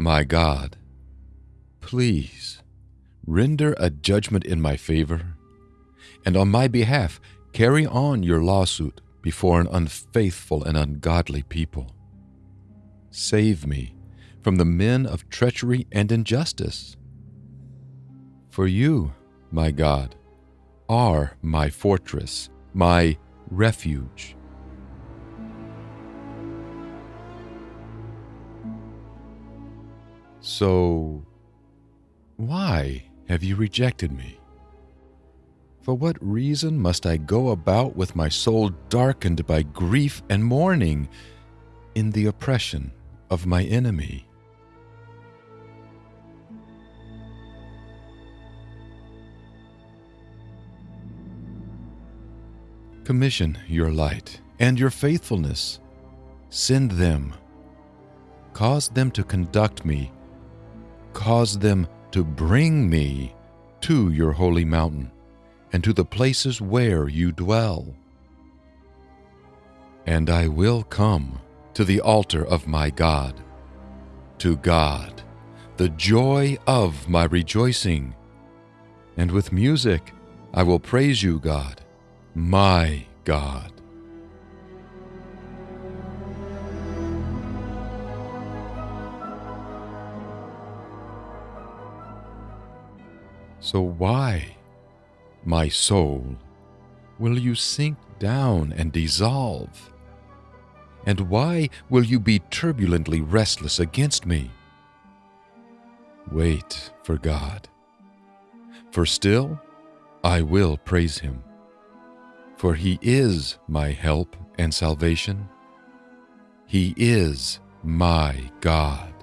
My God, please render a judgment in my favor, and on my behalf carry on your lawsuit before an unfaithful and ungodly people. Save me from the men of treachery and injustice. For you, my God, are my fortress, my refuge. So, why have you rejected me? For what reason must I go about with my soul darkened by grief and mourning in the oppression of my enemy? Commission your light and your faithfulness. Send them. Cause them to conduct me. Cause them to bring me to your holy mountain and to the places where you dwell. And I will come to the altar of my God, to God, the joy of my rejoicing. And with music I will praise you, God my God. So why, my soul, will you sink down and dissolve? And why will you be turbulently restless against me? Wait for God, for still I will praise him for he is my help and salvation. He is my God.